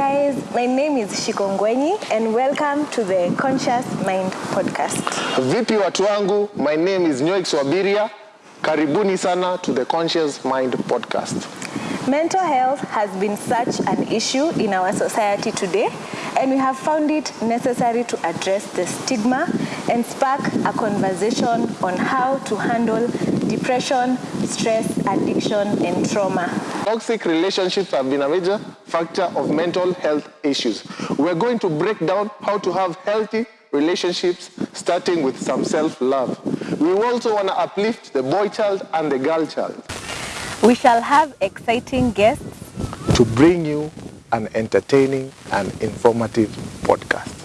guys, my name is Shikongwenyi and welcome to the Conscious Mind podcast. Vipi watu wangu, my name is Nyoix Wabiria. Karibuni sana to the Conscious Mind podcast. Mental health has been such an issue in our society today, and we have found it necessary to address the stigma and spark a conversation on how to handle depression, stress, addiction, and trauma. Toxic relationships have been a major factor of mental health issues. We're going to break down how to have healthy relationships, starting with some self-love. We also want to uplift the boy child and the girl child We shall have exciting guests to bring you an entertaining and informative podcast.